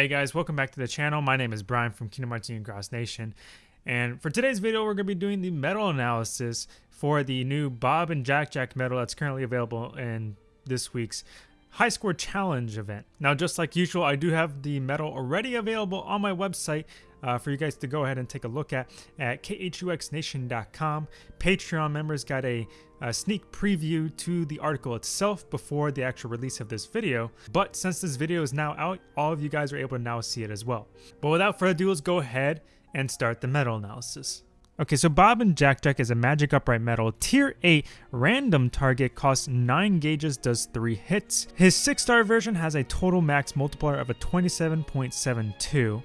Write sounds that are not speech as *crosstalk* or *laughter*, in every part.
Hey guys, welcome back to the channel. My name is Brian from Kingdom Hearts and Cross Nation. And for today's video, we're going to be doing the medal analysis for the new Bob and Jack Jack medal that's currently available in this week's High Score Challenge event. Now, just like usual, I do have the medal already available on my website uh, for you guys to go ahead and take a look at at khuxnation.com. Patreon members got a, a, sneak preview to the article itself before the actual release of this video. But since this video is now out, all of you guys are able to now see it as well. But without further ado, let's go ahead and start the medal analysis. Okay, so Bob and Jack Jack is a magic upright medal. Tier 8 random target costs 9 gauges, does 3 hits. His 6 star version has a total max multiplier of a 27.72.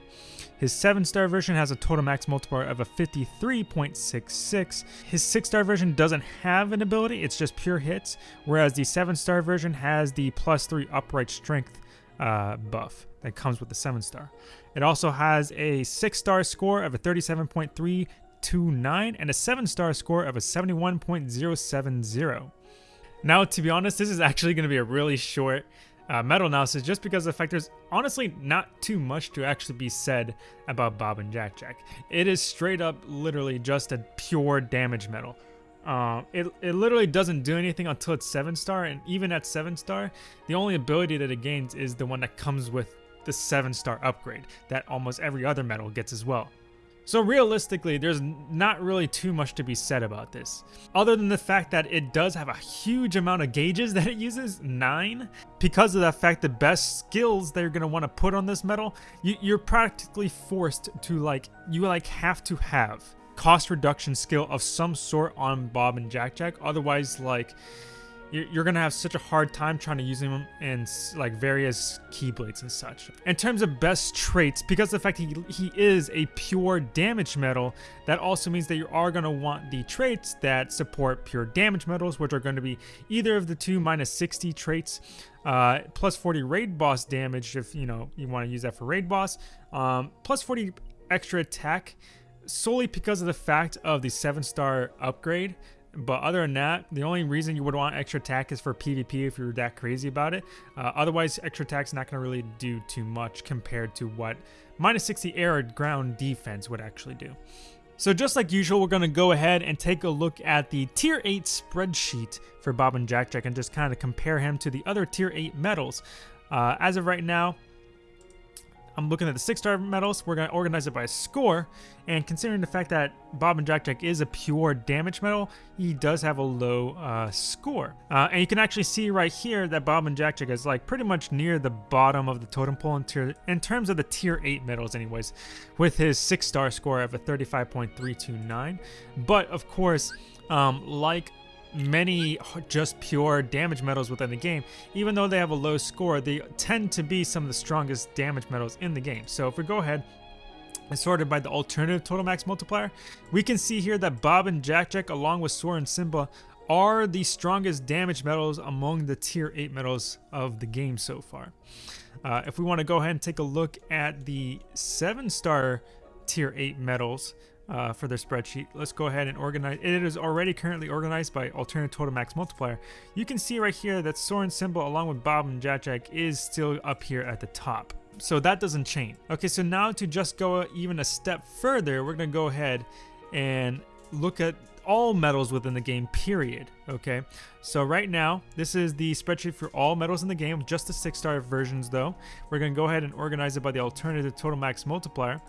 His 7-star version has a total max multiplier of a 53.66. His 6-star version doesn't have an ability, it's just pure hits, whereas the 7-star version has the plus 3 upright strength uh, buff that comes with the 7-star. It also has a 6-star score of a 37.329 and a 7-star score of a 71.070. Now, to be honest, this is actually going to be a really short uh, analysis just because of the fact there's honestly not too much to actually be said about Bob and Jack Jack. It is straight up literally just a pure damage medal. Uh, it, it literally doesn't do anything until it's 7 star and even at 7 star the only ability that it gains is the one that comes with the 7 star upgrade that almost every other medal gets as well. So realistically, there's not really too much to be said about this, other than the fact that it does have a huge amount of gauges *laughs* that it uses, 9. Because of that fact, the best skills they're going to want to put on this medal, you, are practically forced to like, you like have to have cost reduction skill of some sort on Bob and Jack Jack, otherwise like you're gonna have such a hard time trying to use them in like various keyblades and such. In terms of best traits, because the fact he, he is a pure damage medal, that also means that you are gonna want the traits that support pure damage medals, which are to be either of the two minus 60 traits, uh, plus 40 raid boss damage if you know you want to use that for raid boss, um, plus 40 extra attack solely because of the fact of the 7 star upgrade but other than that, the only reason you would want extra attack is for PvP if you're that crazy about it. Uh, otherwise, extra attack's not going to really do too much compared to what minus 60 air ground defense would actually do. So just like usual, we're going to go ahead and take a look at the Tier 8 spreadsheet for Bob and Jack Jack and just kind of compare him to the other Tier 8 medals. Uh, as of right now, I'm looking at the six star medals. We're going to organize it by score. And considering the fact that Bob and Jack Jack is a pure damage medal, he does have a low uh, score. Uh, and you can actually see right here that Bob and Jack Jack is like pretty much near the bottom of the totem pole in, tier, in terms of the tier 8 medals anyways, with his six star score of a 35.329. But of course, um, like many just pure damage medals within the game. Even though they have a low score, they tend to be some of the strongest damage medals in the game. So if we go ahead and sorted by the alternative total max multiplier, we can see here that Bob and Jack Jack along with Sora and Simba are the strongest damage medals among the tier 8 medals of the game so far. Uh, if we want to go ahead and take a look at the 7 star tier 8 medals, uh, for their spreadsheet. Let's go ahead and organize. It is already currently organized by alternate total max multiplier. You can see right here that Sora and Simba along with Bob and Jack is still up here at the top. So that doesn't change. Okay, so now to just go even a step further, we're going to go ahead and look at all medals within the game, period. Okay, so right now, this is the spreadsheet for all medals in the game, just the six star versions though. We're going to go ahead and organize it by the alternative total max multiplier.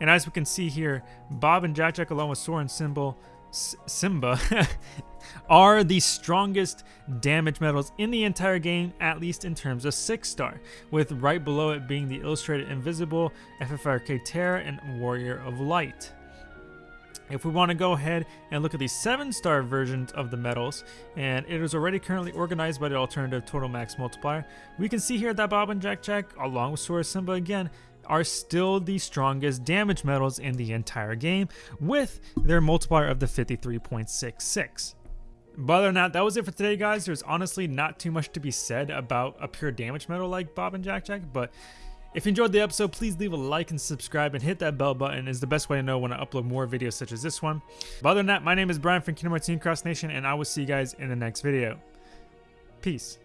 And as we can see here, Bob and Jack Jack along with Sora and Symbol, Simba *laughs* are the strongest damage medals in the entire game, at least in terms of 6 star, with right below it being the Illustrated Invisible, FFRK Terra, and Warrior of Light. If we want to go ahead and look at the 7 star versions of the medals, and it is already currently organized by the alternative total max multiplier, we can see here that Bob and Jack Jack, along with Sora Simba again, are still the strongest damage medals in the entire game with their multiplier of the 53.66. But other than that, that was it for today, guys. There's honestly not too much to be said about a pure damage medal like Bob and Jack Jack, but if you enjoyed the episode, please leave a like and subscribe and hit that bell button is the best way to know when I upload more videos such as this one. But other than that, my name is Brian from Kingdom Hearts Cross Nation, and I will see you guys in the next video. Peace.